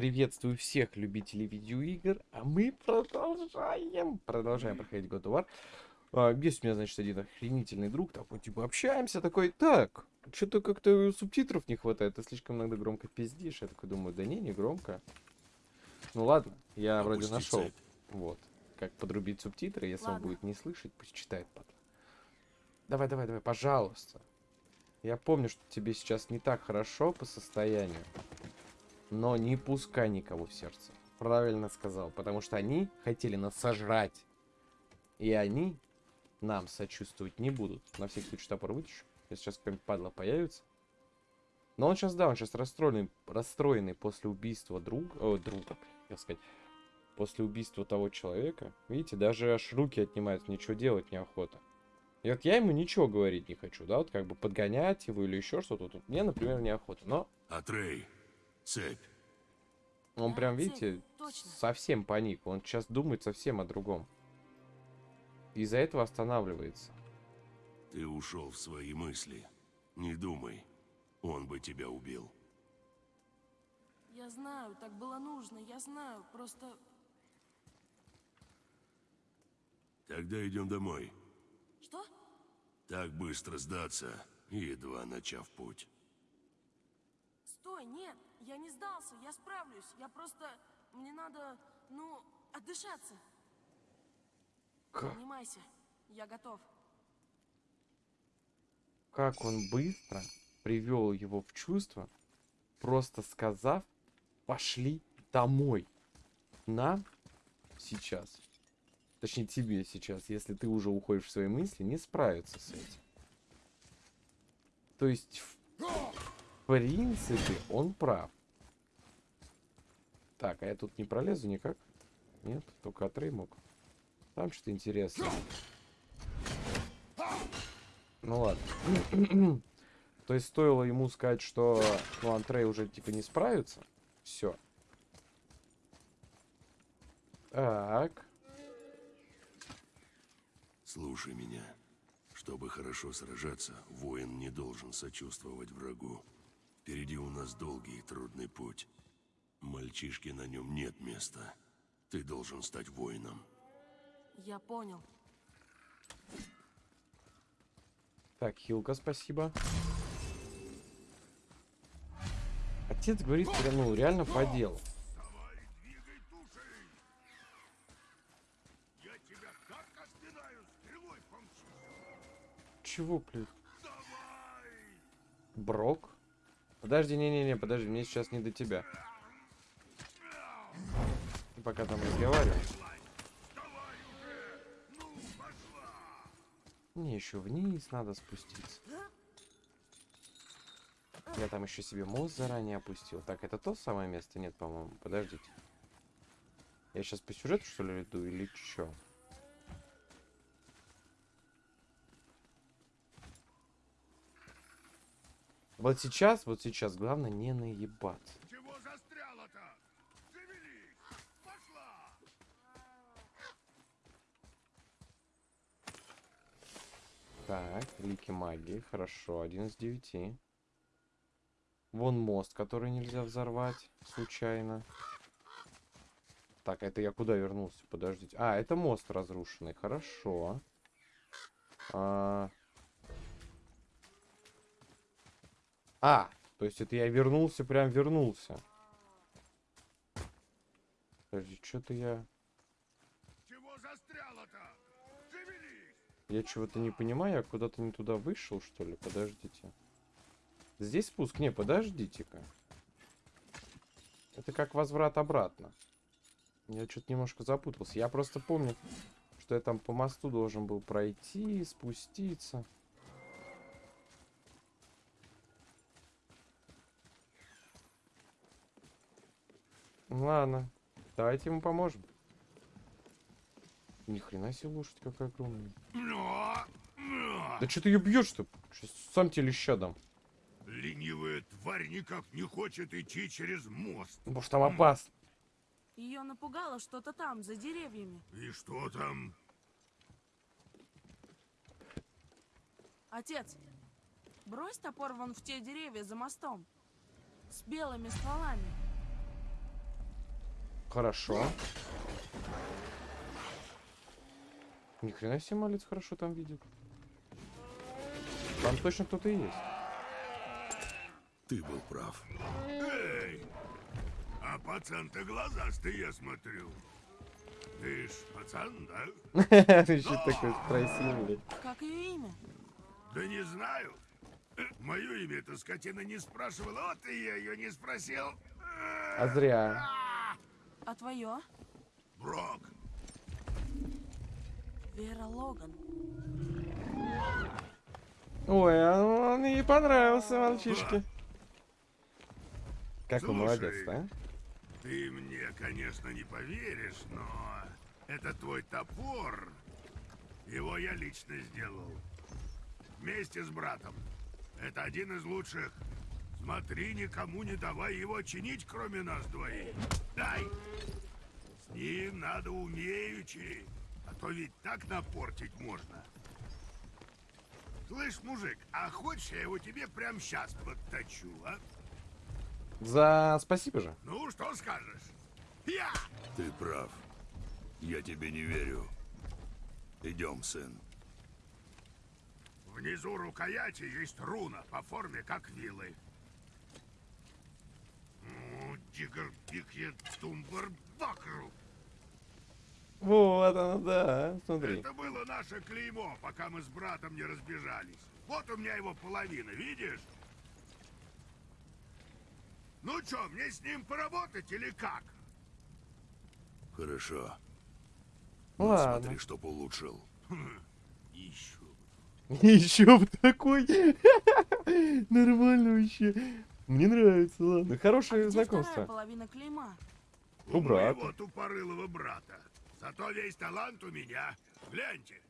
Приветствую всех любителей видеоигр, а мы продолжаем, продолжаем проходить God of War. А, есть у меня, значит, один охренительный друг, такой, типа, общаемся, такой, так, что-то как-то субтитров не хватает, ты слишком иногда громко пиздишь. Я такой думаю, да не, не громко. Ну ладно, я Опусти вроде нашел, цепь. вот, как подрубить субтитры, если ладно. он будет не слышать, пусть читает. Давай, давай, давай, пожалуйста. Я помню, что тебе сейчас не так хорошо по состоянию. Но не пускай никого в сердце. Правильно сказал. Потому что они хотели нас сожрать. И они нам сочувствовать не будут. На всякий случай топор вытащу. Если сейчас какой-нибудь падла появится. Но он сейчас, да, он сейчас расстроенный, расстроенный после убийства друга, о, друга, как сказать, после убийства того человека. Видите, даже аж руки отнимают, ничего делать неохота. И вот я ему ничего говорить не хочу, да, вот как бы подгонять его или еще что-то. Мне, например, неохота, но... Атрей, цепь. Он прям, видите, совсем паник. Он сейчас думает совсем о другом. Из-за этого останавливается. Ты ушел в свои мысли. Не думай. Он бы тебя убил. Я знаю, так было нужно, я знаю, просто... Тогда идем домой. Что? Так быстро сдаться, едва начав путь. Стой, нет, я не сдался, я справлюсь. Я просто... Мне надо, ну, отдышаться. Как? Поднимайся, я готов. Как он быстро привел его в чувство, просто сказав, пошли домой. Нам сейчас точнее тебе сейчас, если ты уже уходишь в свои мысли, не справиться с этим. То есть, принципе, он прав. Так, а я тут не пролезу никак? Нет, только Атрей мог. Там что-то интересное. Ну ладно. То есть стоило ему сказать, что ну, Антрей уже типа не справится. Все. Так. Слушай меня. Чтобы хорошо сражаться, воин не должен сочувствовать врагу. Впереди у нас долгий и трудный путь. Мальчишке на нем нет места. Ты должен стать воином. Я понял. Так, Хилка, спасибо. Отец говорит, ну, реально по делу. чего, блядь? Брок? Подожди, не-не-не, подожди, мне сейчас не до тебя. Ты пока там разговариваешь. Мне еще вниз надо спуститься. Я там еще себе мост заранее опустил. Так, это то самое место? Нет, по-моему. Подождите. Я сейчас по сюжету, что ли, иду или что? Вот сейчас, вот сейчас, главное не наебаться. Чего застряла-то? Завелись! Пошла! Так, лики магии, хорошо, один из девяти. Вон мост, который нельзя взорвать случайно. Так, это я куда вернулся? Подождите. А, это мост разрушенный, хорошо. А, А, то есть это я вернулся, прям вернулся. Подожди, что-то я... Чего застряла-то? Я чего-то не понимаю, я куда-то не туда вышел, что ли? Подождите. Здесь спуск? Не, подождите-ка. Это как возврат обратно. Я что-то немножко запутался. Я просто помню, что я там по мосту должен был пройти, спуститься. Ладно. Давайте ему поможем. Ни хрена себе лошадь какая огромная. Да что ты ее бьешь-то? Сам тебе леща дам. Ленивая тварь никак не хочет идти через мост. Может там опасно. Ее напугало что-то там, за деревьями. И что там? Отец, брось топор вон в те деревья за мостом. С белыми стволами. Хорошо. Ни хрена себе малец хорошо там видит. Там точно кто-то есть. Ты был прав. Эй! А пацан-то глазастый, я смотрю. Ты ж пацан, да? Ты еще такой спросил, блядь. Как ее имя? Да не знаю. Мое имя эта скотина не спрашивала, вот и я ее не спросил. А зря. А твое? Брок. Вера Логан. Ой, а он ей понравился, мальчишке. Какой Слушай. молодец, да? Ты мне, конечно, не поверишь, но это твой топор. Его я лично сделал. Вместе с братом. Это один из лучших. Смотри, никому не давай его чинить, кроме нас двоих. Дай! С ним надо умеючи, а то ведь так напортить можно. Слышь, мужик, а хочешь я его тебе прямо сейчас подточу, а? За спасибо же. Ну, что скажешь? Я! Ты прав. Я тебе не верю. Идем, сын. Внизу рукояти есть руна по форме, как вилы. Дигр пикет тумбар бакру. Вот оно, да. Смотри. Это было наше клеймо, пока мы с братом не разбежались. Вот у меня его половина, видишь? Ну чё, мне с ним поработать или как? Хорошо. Но Ладно. смотри, чтоб улучшил. Еще. Еще бы такой. Нормально вообще. Мне нравится, ладно. Хорошее А Где знакомство. половина клейма? У У брата. моего тупорылого брата. Зато весь талант у меня. Гляньте,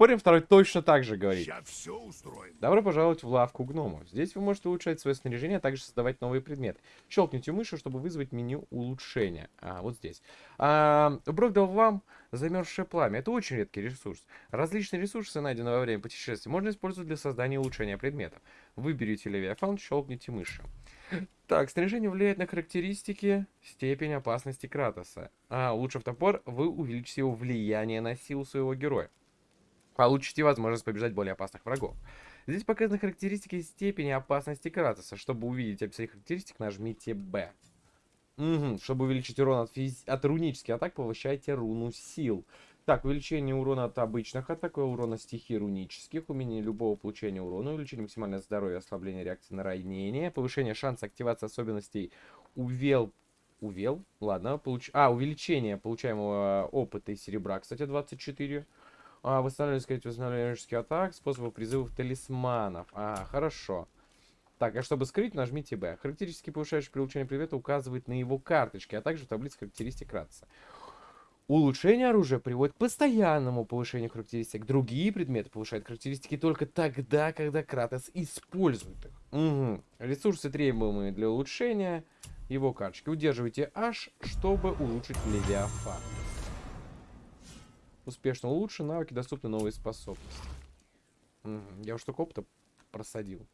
Спорим, второй точно так же говорит. я все устроим. Добро пожаловать в лавку гномов. Здесь вы можете улучшать свое снаряжение, а также создавать новые предметы. Щелкните мышью, чтобы вызвать меню улучшения. А, вот здесь. А, Брок дал вам замерзшее пламя. Это очень редкий ресурс. Различные ресурсы, найденные во время путешествия, можно использовать для создания и улучшения предметов. Выберите Левиафан, щелкните мышью. Так, снаряжение влияет на характеристики, степень опасности Кратоса. А, улучшив топор, вы увеличите его влияние на силу своего героя. Получите возможность побеждать более опасных врагов. Здесь показаны характеристики степени опасности Кратоса. Чтобы увидеть описание характеристик, нажмите B. Мгм, Чтобы увеличить урон от, физ- от рунических атак, повышайте руну сил. Так, увеличение урона от обычных атак, урона стихий рунических, уменьшение любого получения урона, увеличение максимального здоровья, ослабление реакции на ранение, повышение шанса активации особенностей увел... Увел? Ладно, получ... А, увеличение получаемого опыта и серебра, кстати, 24. А, восстанавливание, сказать, восстанавливание магических атак, способов призывов талисманов. А, хорошо. Так, а чтобы скрыть, нажмите Б. Характеристики, повышающие при улучшении предмета, указывает на его карточке, а также в таблице характеристик Кратца. Улучшение оружия приводит к постоянному повышению характеристик. Другие предметы повышают характеристики только тогда, когда Кратос использует их. Мгм. Ресурсы, требуемые для улучшения его карточки. Удерживайте H, чтобы улучшить Левиафан. Успешно улучшен, навыки доступны новые способности. Мгм. Я уж только опыта просадил.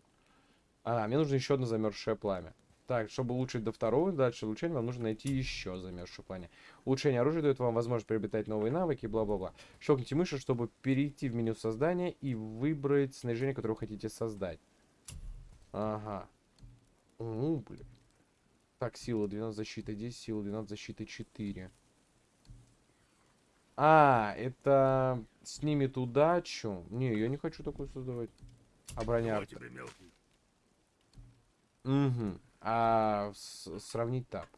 А, мне нужно еще одно замерзшее пламя. Так, чтобы улучшить до второго, дальше улучшения, вам нужно найти еще замерзшее пламя. Улучшение оружия дает вам возможность приобретать новые навыки, бла-бла-бла. Щелкните мышью, чтобы перейти в меню создания и выбрать снаряжение, которое вы хотите создать. Ага. Ну, блин. Так, сила 12 защиты 10, сила 12 защиты 4. А, это снимет удачу. Не, я не хочу такую создавать. А броня... Вот тебе мелкий. Угу. А сравнить так.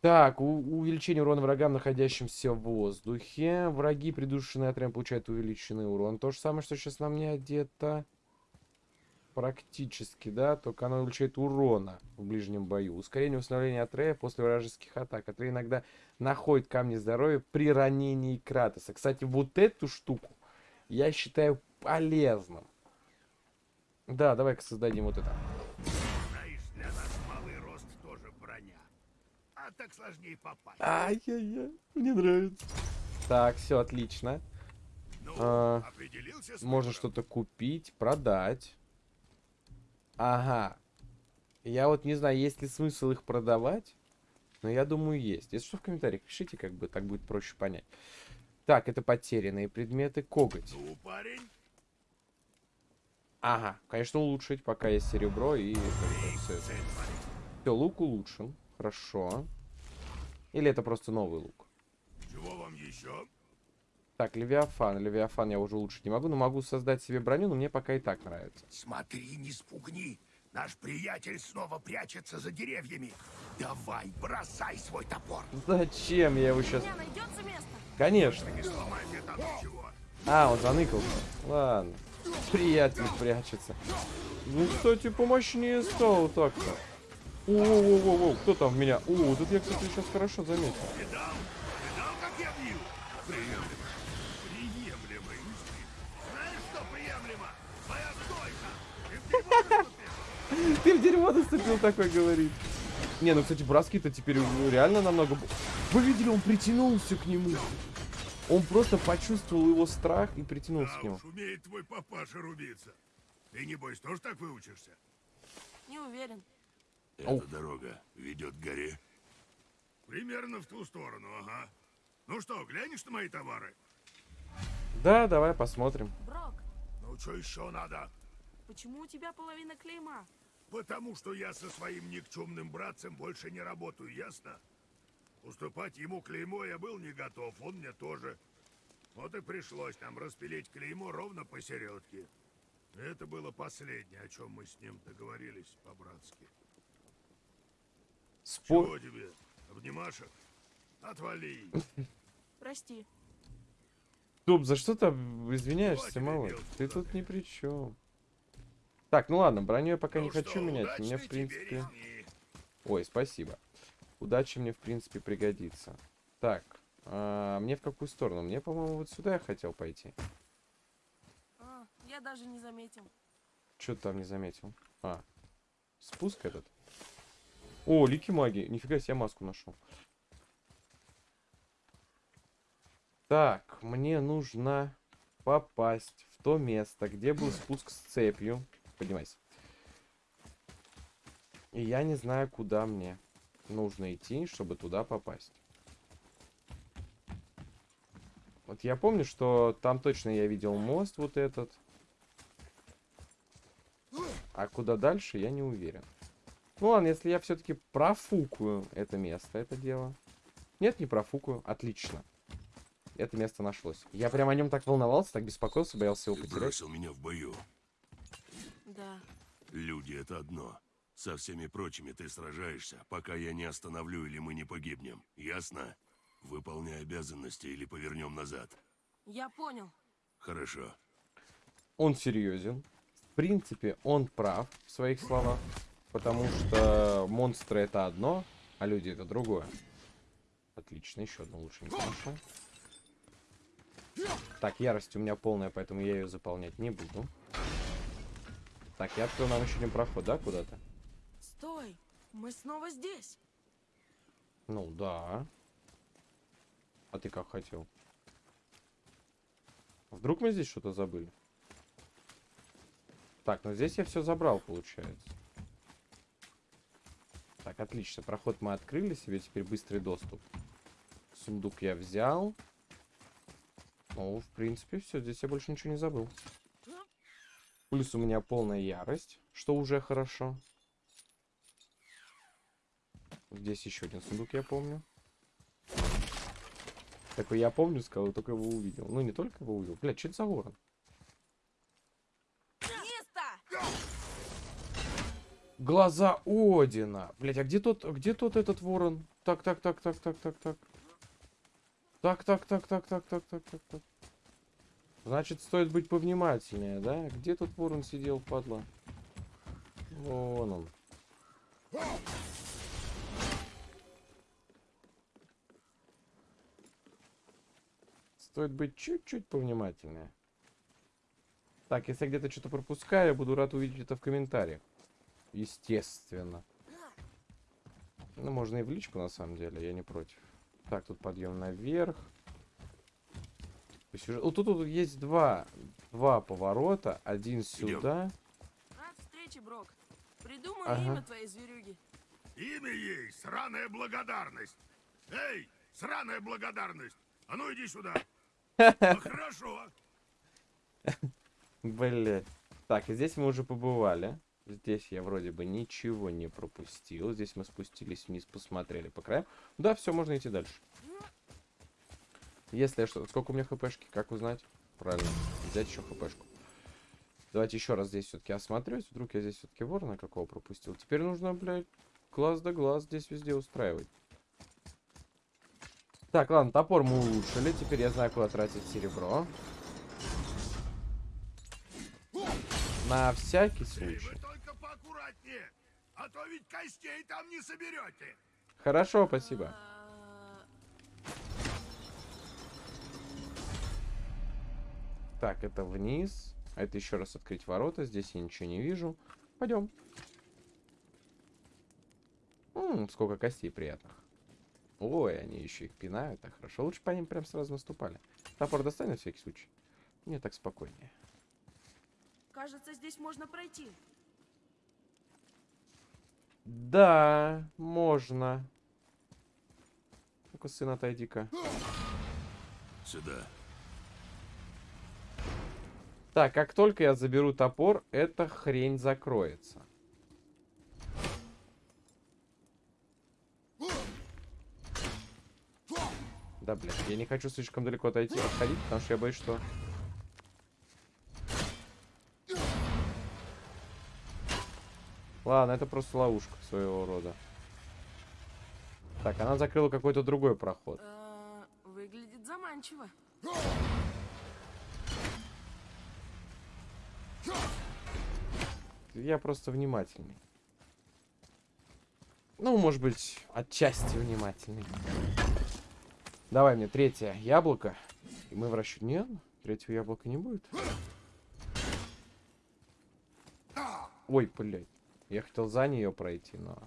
Так, увеличение урона врагам, находящимся в воздухе. Враги, придушенные отрядом, получают увеличенный урон. То же самое, что сейчас на мне одето. Практически, да, только оно увеличивает урона в ближнем бою. Ускорение восстановления Атрея после вражеских атак. Атрей иногда находит камни здоровья при ранении Кратоса. Кстати, вот эту штуку я считаю полезным. Да, давай-ка создадим вот это. Знаешь, для нас малый рост тоже броня. А так сложнее попасть. Ай-яй-яй, мне нравится. Так, все отлично. Ну, а, Можно что-то купить, продать. Ага. Я вот не знаю, есть ли смысл их продавать, но я думаю, есть. Если что, в комментариях пишите, как бы, так будет проще понять. Так, это потерянные предметы. Коготь. Ну, парень, Ага, конечно, улучшить, пока есть серебро и... парень. Все, лук улучшен. Хорошо. Или это просто новый лук? Чего вам еще? Так, Левиафан. Левиафан я уже улучшить не могу, но могу создать себе броню, но мне пока и так нравится. Смотри, не спугни. Наш приятель снова прячется за деревьями. Давай, бросай свой топор. Зачем я его сейчас... Конечно. Не сломай мне там ничего. А, он заныкался. Ладно. Приятель прячется. Ну, кстати, помощнее стало так-то. О-о-о-о, кто там в меня? О, тут я, кстати, сейчас хорошо заметил. Ты в дерьмо наступил такой, говорит. Не, ну, кстати, броски-то теперь реально намного... Вы видели, он притянулся к нему. Он просто почувствовал его страх и притянулся к Да нему. умеет твой папаша рубиться. Ты, небось, тоже так выучишься? Не уверен. Эта Ау. дорога ведет к горе. Примерно в ту сторону, ага. Ну что, глянешь на мои товары? Да, давай посмотрим. Брок, Ну, что еще надо? почему у тебя половина клейма? Потому что я со своим никчемным братцем больше не работаю, ясно? Уступать ему клеймо я был не готов, он мне тоже. Вот и пришлось нам распилить клеймо ровно посередке. Это было последнее, о чем мы с ним договорились по-братски. Спор... Чего тебе? Обнимашек? Отвали. Прости. Стоп, за что ты извиняешься? Эмил, Ты тут ни при чем. Так, ну ладно, броню я пока не Ну хочу что, менять. Мне, в принципе... Ой, спасибо. Удачи мне, в принципе, пригодится. Так, а, мне в какую сторону? Мне, по-моему, вот сюда я хотел пойти. А, я даже не заметил. Что ты там не заметил? А, спуск этот? О, лики магии. Нифига себе маску нашел. Так, мне нужно попасть в то место, где был спуск с цепью. Поднимайся. И я не знаю, куда мне нужно идти, чтобы туда попасть. Вот я помню, что там точно я видел мост вот этот. А куда дальше, я не уверен. Ну ладно, если я все-таки профукаю это место, это дело. Нет, не профукаю. Отлично. Это место нашлось. Я прям о нем так волновался, так беспокоился, боялся его Ты потерять. бросил меня в бою. Люди — это одно. Со всеми прочими ты сражаешься, пока я не остановлю или мы не погибнем. Ясно? Выполняй обязанности или повернем назад. Я понял. Хорошо. Он серьезен. В принципе, он прав в своих словах. Потому что монстры это одно, а люди это другое. Отлично, еще одну лучшенькую нашел. Так, ярость у меня полная, поэтому я ее заполнять не буду. Так, я открою нам еще один проход, да, куда-то? Стой! Мы снова здесь. Ну, да. А ты как хотел? Вдруг мы здесь что-то забыли? Так, ну здесь я все забрал, получается. Так, отлично. Проход мы открыли себе, теперь быстрый доступ. Сундук я взял. Ну, в принципе, все. Здесь я больше ничего не забыл. Плюс у меня полная ярость, что уже хорошо. Здесь еще один сундук, я помню. Такой я помню, сказал, только его увидел. Ну, не только его увидел. Блядь, что это за ворон? Глаза Одина. Блять, а где тот, где тот этот ворон? Так, так, так, так, так, так, так. Так, так, так, так, так, так, так, так, так. Значит, стоит быть повнимательнее, да? Где тот ворон сидел, падла? Вон он. Стоит быть чуть-чуть повнимательнее. Так, если я где-то что-то пропускаю, я буду рад увидеть это в комментариях. Естественно. Ну, можно и в личку, на самом деле, я не против. Так, тут подъем наверх. По сюжету- Вот тут, тут есть два, два поворота. Один сюда. Рад встрече, Брок. Приду Придумай Ага. имя твоей зверюги. Имя ей — сраная благодарность. Эй, сраная благодарность! А ну иди сюда. Ну, хорошо. Блять. Так, и здесь мы уже побывали. Здесь я вроде бы ничего не пропустил. Здесь мы спустились вниз, посмотрели по краям. Да, все, можно идти дальше. Если я что... Сколько у меня хпшки? Как узнать? Правильно. Взять еще хпшку. Давайте еще раз здесь все-таки осмотрюсь. Вдруг я здесь все-таки ворона какого пропустил. Теперь нужно, блядь, глаз да глаз здесь везде устраивать. Так, ладно, топор мы улучшили. Теперь я знаю, куда тратить серебро. На всякий случай. а то ведь костей там не соберете. Хорошо, спасибо. Так, это вниз. А это еще раз открыть ворота. Здесь я ничего не вижу. Пойдем. М, сколько костей приятных. Ой, они еще их пинают. Так хорошо. Лучше по ним прям сразу наступали. Топор достань на всякий случай. Мне так спокойнее. Кажется, здесь можно пройти. Да, можно. Ну-ка, сын, отойди-ка. Сюда. Так, как только я заберу топор, эта хрень закроется. Да, блин, я не хочу слишком далеко отойти, отходить, потому что я боюсь, что... Ладно, это просто ловушка своего рода. Так, она закрыла какой-то другой проход. А, выглядит заманчиво. Я просто внимательный. Ну, может быть, отчасти внимательный. Давай мне третье яблоко. И мы в расчет... Нет, третьего яблока не будет. Ой, блядь. Я хотел за нее пройти, но...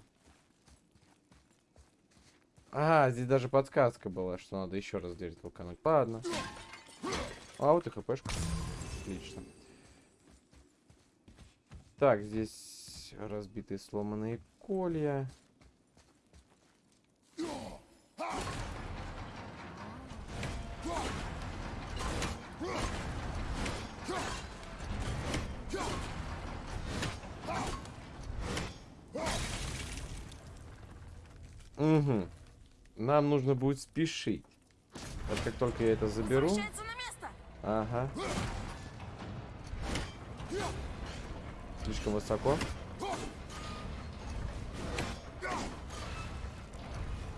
А, здесь даже подсказка была, что надо еще раз дверь толкануть. Ладно. А, вот и хпшка. Отлично. Так, здесь разбитые сломанные колья. Угу. Нам нужно будет спешить. Вот как только я это заберу. Ага. Слишком высоко.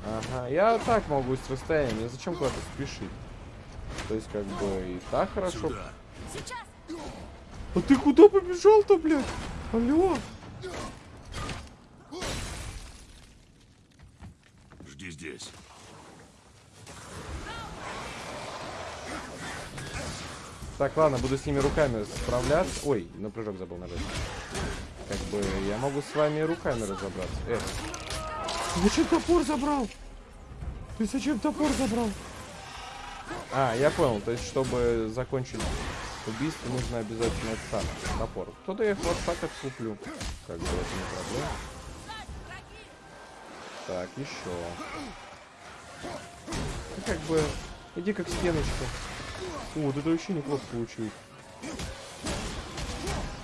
Ага, я так могу с расстояния, мне зачем куда-то спешить? То есть, как бы, и так хорошо. Сюда. А ты куда побежал-то, блядь? Алло? Жди здесь. Так, ладно, буду с ними руками справляться. Ой, на прыжок забыл нажать. Как бы, я могу с вами руками разобраться. Эх. Ты зачем топор забрал? Ты зачем топор забрал? А, я понял. То есть, чтобы закончить убийство, нужно обязательно самое, топор. Кто-то я их вот так куплю. Как бы, это не проблема. Так, еще. Ну, как бы, иди как стеночка. О, вот это вообще неплохо получилось.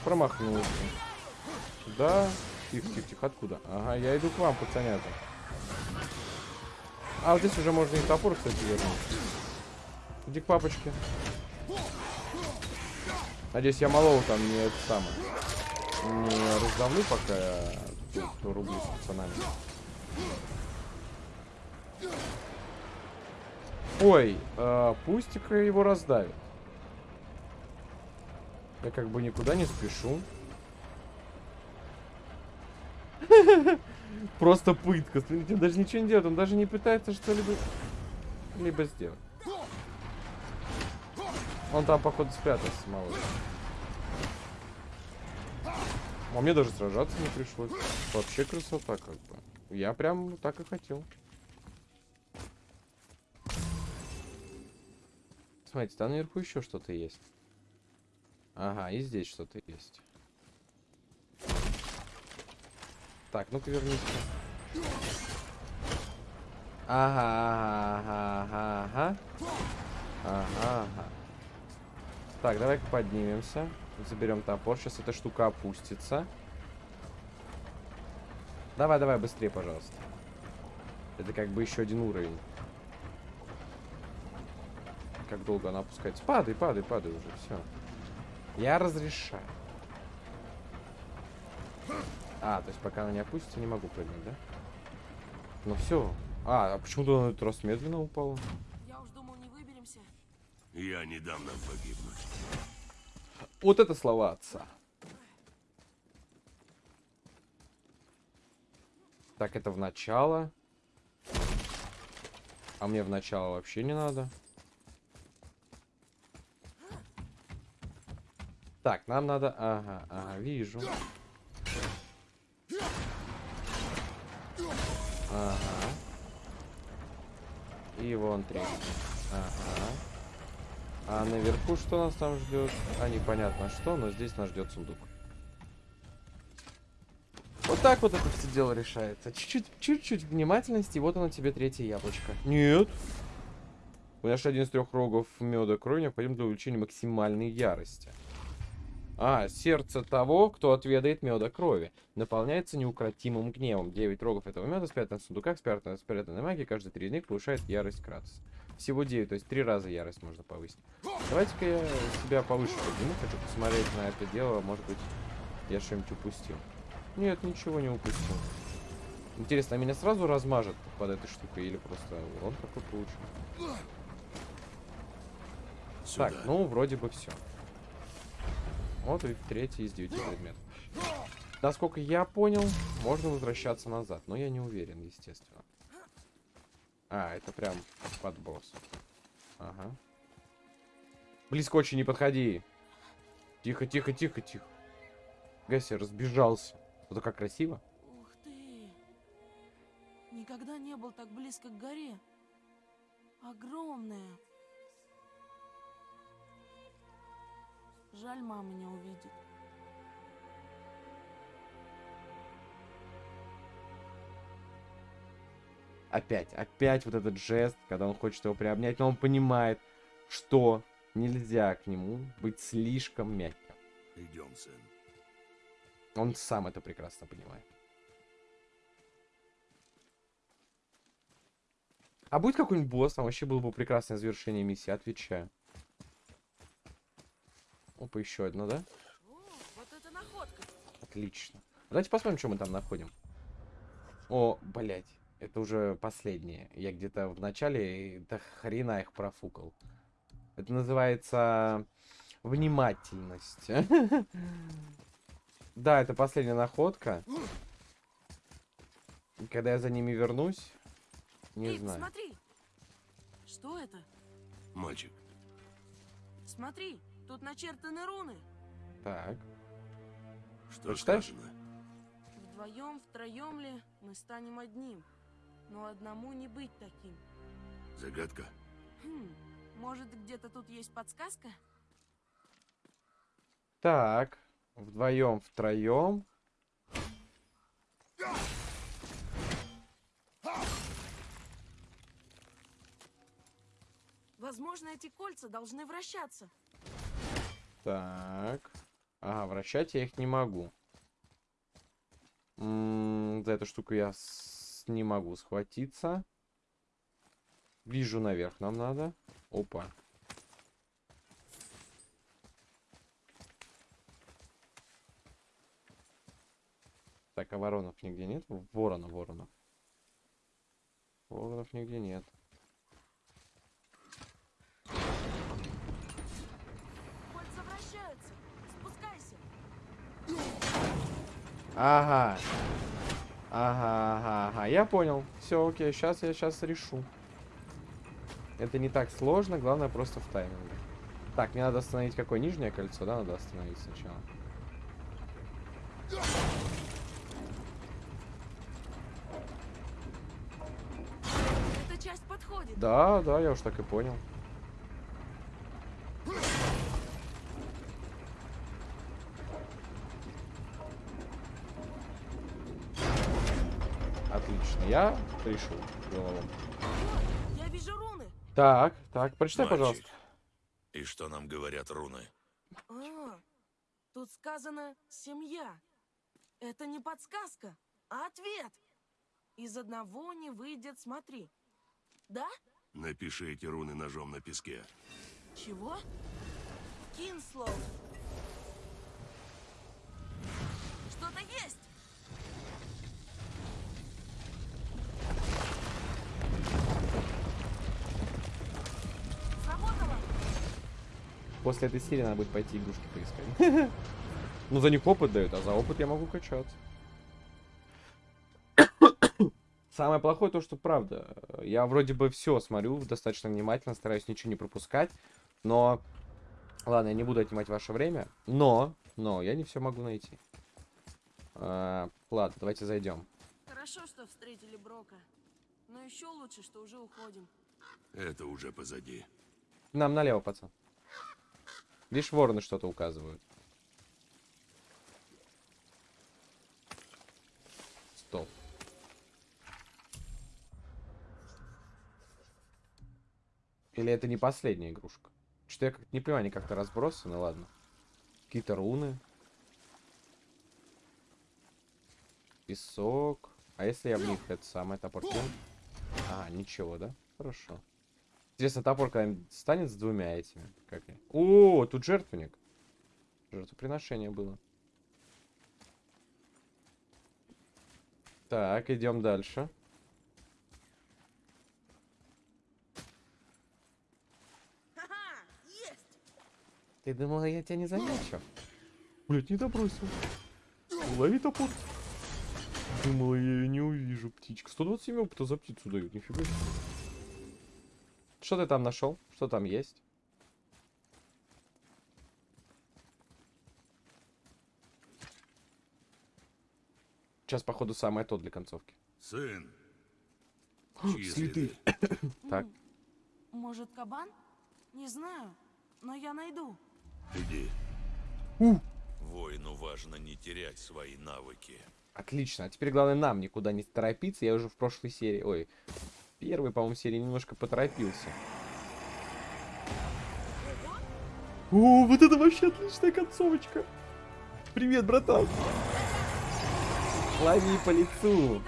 Промахнулся. Да. Тихо, тихо, тихо. Откуда? Ага, я иду к вам, пацанята. А, вот здесь уже можно и топор, кстати, вернуть. Иди к папочке. Надеюсь, я малого там не это самое. Не раздавлю, пока тут рублюсь с пацанами. Ой, э, пусть-ка его раздавит. Я как бы никуда не спешу. Просто пытка. Смотрите, он даже ничего не делает. Он даже не пытается что-либо либо сделать. Он там, походу, спрятался, малыш. А мне даже сражаться не пришлось. Вообще красота, как бы. Я прям так и хотел. Смотрите, там наверху еще что-то есть. Ага, и здесь что-то есть. Так, ну-ка вернись. Ага, ага, ага, ага. Ага, ага. Так, давай-ка поднимемся. Заберем топор. Сейчас эта штука опустится. Давай, давай, быстрее, пожалуйста. Это как бы еще один уровень. Как долго она опускается? Падай, падай, падай уже, все. Я разрешаю. А, то есть пока она не опустится, не могу прыгнуть, да? Ну все. А, а почему-то на этот раз медленно упала? Я уж думал, не выберемся. Я не дам нам погибнуть. Вот это слова отца. Так, это в начало. А мне в начало вообще не надо. Так, нам надо... Ага, ага, вижу. Ага. И вон третий. Ага. А наверху что нас там ждет? А непонятно что, но здесь нас ждет сундук. Вот так вот это все дело решается. Чуть-чуть, чуть-чуть внимательности, и вот оно тебе третье яблочко. Нет. Вы нашли один из трех рогов меда крови, необходим для увеличения максимальной ярости. А, сердце того, кто отведает меда крови. Наполняется неукротимым гневом. Девять рогов этого меда спрятаны в сундуках, спрятаны в спрятанной магии. Каждый три из них повышает ярость Кратоса. Всего 9, то есть три раза ярость можно повысить. Давайте-ка я себя повыше подниму. Хочу посмотреть на это дело. Может быть, я что-нибудь упустил. Нет, ничего не упустил. Интересно, а меня сразу размажет под этой штукой или просто урон какой получу? Сюда. Так, ну, вроде бы все. Вот и третий из девяти предметов. Насколько я понял, можно возвращаться назад, но я не уверен, естественно. А, это прям подброс. Ага. Близко очень не подходи. Тихо, тихо, тихо, тихо. Гаси разбежался. Это как красиво. Ух ты! Никогда не был так близко к горе. Огромная. Жаль, мама не увидит. Опять, опять вот этот жест, когда он хочет его приобнять, но он понимает, что нельзя к нему быть слишком мягким. Идем, сын. Он сам это прекрасно понимает. А будет какой-нибудь босс, там вообще было бы прекрасное завершение миссии, отвечаю. Опа, еще одно, да? Вот это находка. Отлично. Давайте посмотрим, что мы там находим. О, блять, это уже последнее. Я где-то в начале до хрена их профукал. Это называется внимательность. Да, это последняя находка. Когда я за ними вернусь, не Эй, знаю. смотри. Что это? Мальчик, Смотри, тут начертаны руны. Так. что Прочитаешь? сказано? Вдвоем, втроем ли мы станем одним. Но одному не быть таким. Загадка? Хм, может, где-то тут есть подсказка? Так. Вдвоем, втроем. Возможно, эти кольца должны вращаться. Так. Ага, вращать я их не могу. М, за эту штуку я не могу схватиться. Вижу, наверх нам надо. Опа. Так, а воронов нигде нет? Ворона, воронов. Воронов нигде нет. Ага. Ага, ага, ага. Я понял. Все, окей. Сейчас я сейчас решу. Это не так сложно, главное просто в тайминге. Так, мне надо остановить какое нижнее кольцо, да, надо остановить сначала. Эта часть подходит. Да, да, я уж так и понял. Я решил головом. О, я вижу руны. Так, так, прочитай, Мальчик, пожалуйста. И что нам говорят руны? А, тут сказано «семья». Это не подсказка, а ответ. Из одного не выйдет, смотри. Да? Напиши эти руны ножом на песке. Чего? Кинслоу. Что-то есть. После этой серии надо будет пойти игрушки поискать. Ну, за них опыт дают, а за опыт я могу качаться. Самое плохое то, что правда. Я вроде бы все смотрю достаточно внимательно, стараюсь ничего не пропускать. Но... Ладно, я не буду отнимать ваше время. Но, но, я не все могу найти. А, ладно, давайте зайдем. Хорошо, что встретили Брока. Но еще лучше, что уже уходим. Это уже позади. Нам налево, пацан. Лишь вороны что-то указывают. Стоп. Или это не последняя игрушка? Что-то я как не понимаю, они как-то разбросаны, ладно. Какие-то руны. Песок. А если я в них это самое топор? А, ничего, да? Хорошо. Интересно, топор когда-нибудь станет с двумя этими? Как я? О, тут жертвенник. Жертвоприношение было. Так, идем дальше. Ты думала, я тебя не замечу? Блять, не добросил. Лови топор. Думала, я ее не увижу, птичка. 127 опыта за птицу дают, нифига себе. Что ты там нашел? Что там есть? Сейчас, походу, самое то для концовки. Сын, чьи Следы. Так. Может, кабан? Не знаю, но я найду. Иди. Воину важно не терять свои навыки. Отлично. А теперь главное нам никуда не торопиться. Я уже в прошлой серии, ой, первой, по-моему, серии немножко поторопился. О, вот это вообще отличная концовочка. Привет, братан. Лови по лицу.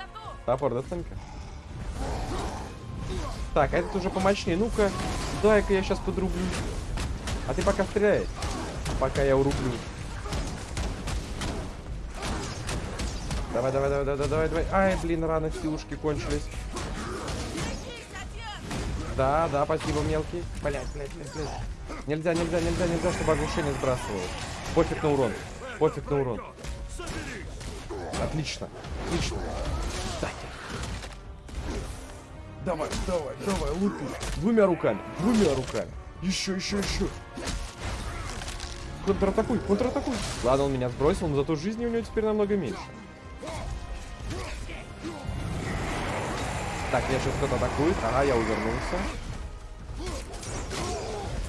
Топор, достань-ка. Так, а этот уже помощнее. Ну-ка, дай-ка я сейчас подрублю. А ты пока стреляй. Пока я урублю. Давай, давай, давай, давай, давай, давай. Ай, блин, рано силушки кончились. Да, да, спасибо, мелкий. Блять, блять, блять, блять. Нельзя, нельзя, нельзя, нельзя, чтобы оглушение сбрасывало. Пофиг на урон. Пофиг на урон. Отлично. Отлично. Кстати. Давай, давай, давай, лупи. Двумя руками, двумя руками. Еще, еще, еще. Контратакуй, контратакуй. Ладно, он меня сбросил, но зато жизни у него теперь намного меньше. Так, меня сейчас кто-то атакует. Ага, я увернулся.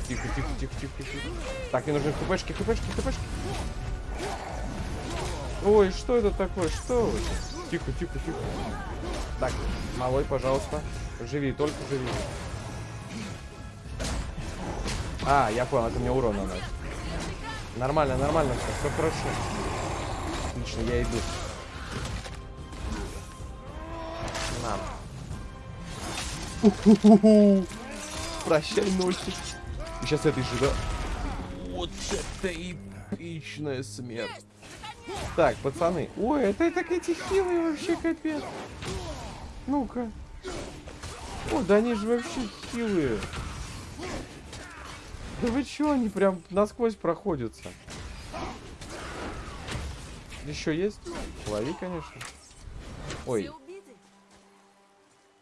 Тихо, тихо, тихо, тихо, тихо. Так, мне нужны хпшки, хпшки, хпшки. Ой, что это такое? Что? вы? Тихо, тихо, тихо. Так, малой, пожалуйста. Живи, только живи. А, я понял, это мне урон наносит. Нормально, нормально все, все хорошо. Отлично, я иду. На. Прощай, носик. И сейчас этой же, да? Вот это эпичная смерть. Так, пацаны. Ой, это так эти хилые вообще капец. Ну-ка. О, да они же вообще хилые. Да вы чё, они прям насквозь проходятся. Еще есть? Лови, конечно. Ой?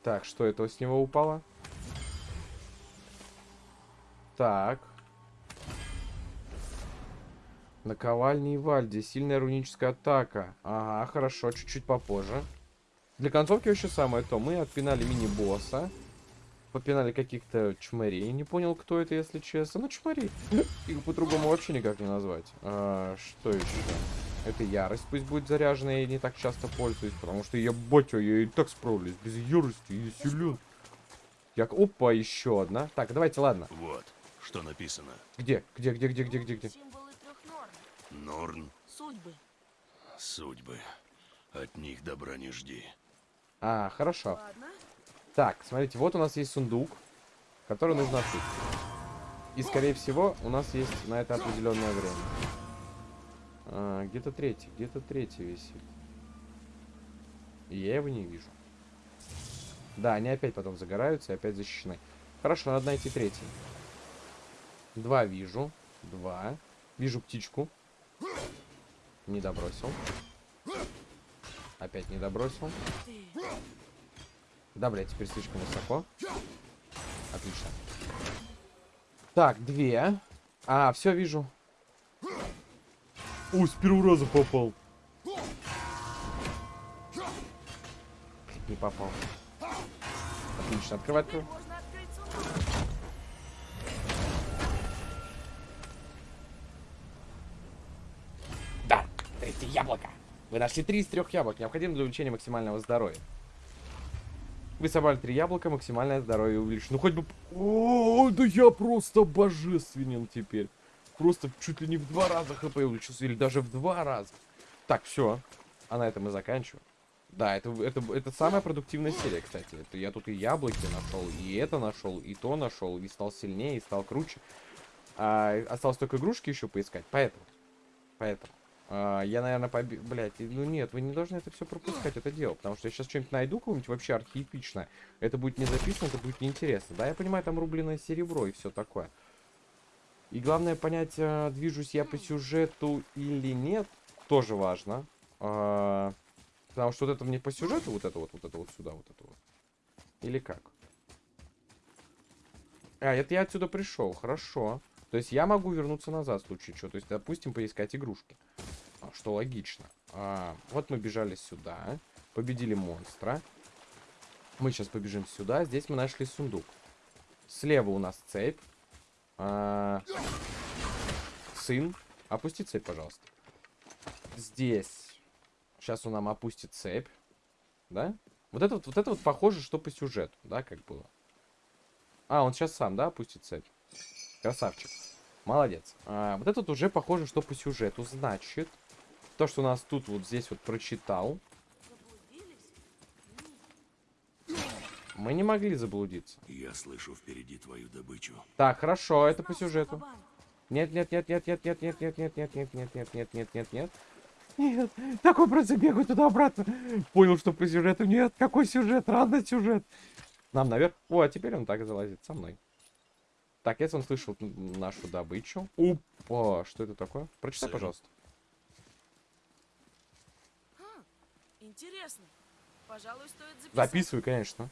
Так, что это с него упало? Так. Наковальни и Вальди. Сильная руническая атака. Ага, хорошо, чуть-чуть попозже. Для концовки вообще самое то. Мы отпинали мини-босса. Попинали каких-то чмарей. Не понял, кто это, если честно. Ну, чмари. Их по-другому вообще никак не назвать. А, что еще? Это ярость пусть будет заряженная, я не так часто пользуюсь, потому что я батя, я и так справлюсь, без ярости, я силен. Я... Опа, еще одна. Так, давайте, ладно. Вот, что написано. Где? Где, где, где, где, где, где? Символы трех норм. Норн, Судьбы. судьбы. От них добра не жди. А, хорошо. Ладно. Так, смотрите, вот у нас есть сундук, который нужно открыть. И, скорее всего, у нас есть на это определенное время. А, где-то третий, где-то третий висит. И я его не вижу. Да, они опять потом загораются и опять защищены. Хорошо, надо найти третий. Два вижу. Два. Вижу птичку. Не добросил. Опять не добросил. Да, блядь, теперь слишком высоко. Отлично. Так, две. А, все вижу. Ой, с первого раза попал. Не попал. Отлично, открывай, открывай. Да, третье яблоко. Вы нашли три из трех яблок, необходимо для увеличения максимального здоровья. Вы собрали три яблока, максимальное здоровье увеличено. Ну хоть бы... О, да я просто божественен теперь. Просто чуть ли не в два раза хп увеличился, или даже в два раза. Так, все. А на этом мы заканчиваем. Да, это, это, это самая продуктивная серия, кстати. Это я тут и яблоки нашел, и это нашел, и то нашел, и стал сильнее, и стал круче. А, осталось только игрушки еще поискать, поэтому. Поэтому. А, я, наверное, поби... Блять, ну нет, вы не должны это все пропускать, это дело. Потому что я сейчас что-нибудь найду, какое-нибудь вообще археэпичное. Это будет не записано, это будет неинтересно. Да, я понимаю, там рубленое серебро и все такое. И главное понять, а, движусь я по сюжету или нет, тоже важно. А, потому что вот это мне по сюжету, вот это вот, вот это вот сюда, вот это вот. Или как? А, это я отсюда пришел, хорошо. То есть я могу вернуться назад в случае чего. То есть, допустим, поискать игрушки. А, Что логично. А, вот мы бежали сюда. Победили монстра. Мы сейчас побежим сюда. Здесь мы нашли сундук. Слева у нас цепь. А, сын. Опусти цепь, пожалуйста. Здесь. Сейчас он нам опустит цепь. Да? Вот это вот, вот это вот похоже, что по сюжету, да, как было. А, он сейчас сам, да, опустит цепь. Красавчик. Молодец. А, вот этот уже похоже, что по сюжету. Значит, то, что у нас тут вот здесь вот прочитал, мы не могли заблудиться. Я слышу впереди твою добычу. Так, хорошо, это по сюжету. Нет, нет, нет, нет, нет, нет, нет, нет, нет, нет, нет, нет, нет, нет, нет, нет, нет. Нет, такой просто бегаю туда-обратно. Понял, что по сюжету. Нет, какой сюжет? Рано сюжет. Нам наверх. О, а теперь он так залазит со мной. Так, если он слышал нашу добычу. Опа, что это такое? Прочитай, пожалуйста. Интересно. Пожалуй, стоит записать. Записывай, конечно.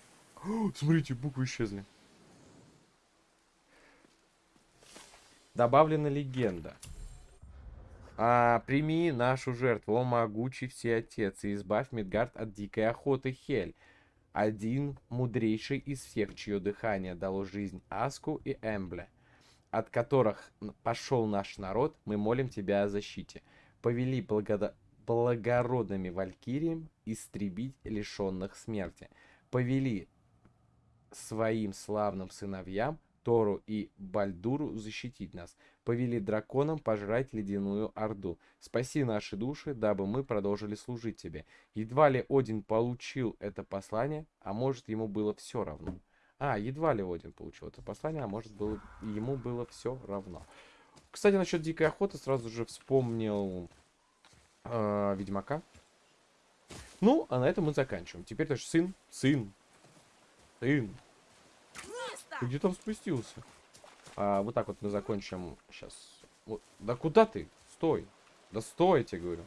Смотрите, буквы исчезли. Добавлена легенда. А, прими нашу жертву, о могучий всеотец, и избавь Мидгард от дикой охоты Хель. Один мудрейший из всех, чье дыхание дало жизнь Аску и Эмбле, от которых пошел наш народ, мы молим тебя о защите. Повели благода- благородными валькириям истребить лишенных смерти. Повели своим славным сыновьям Тору и Бальдуру защитить нас. Повели драконам пожрать ледяную орду. Спаси наши души, дабы мы продолжили служить тебе. Едва ли Один получил это послание, а может ему было все равно. А, едва ли Один получил это послание, а может было, ему было все равно. Кстати, насчет дикой охоты сразу же вспомнил э, Ведьмака. Ну, а на этом мы заканчиваем. Теперь тоже сын, сын, сын. Ты где там спустился? А, вот так вот мы закончим сейчас. Вот. Да куда ты? Стой. Да стой, я тебе говорю.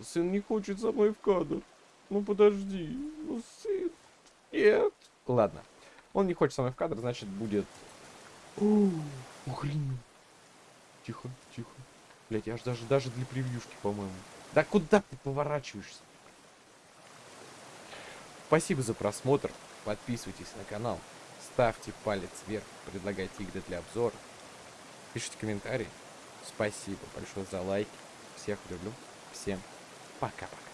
Сын не хочет со мной в кадр. Ну подожди. Ну, сын. Нет. Ладно. Он не хочет со мной в кадр, значит будет... О, охренеть. Тихо, тихо. Блять, я аж даже, даже для превьюшки, по-моему. Да куда ты поворачиваешься? Спасибо за просмотр. Подписывайтесь на канал. Ставьте палец вверх, предлагайте игры для обзора. Пишите комментарии. Спасибо большое за лайки. Всех люблю. Всем пока-пока.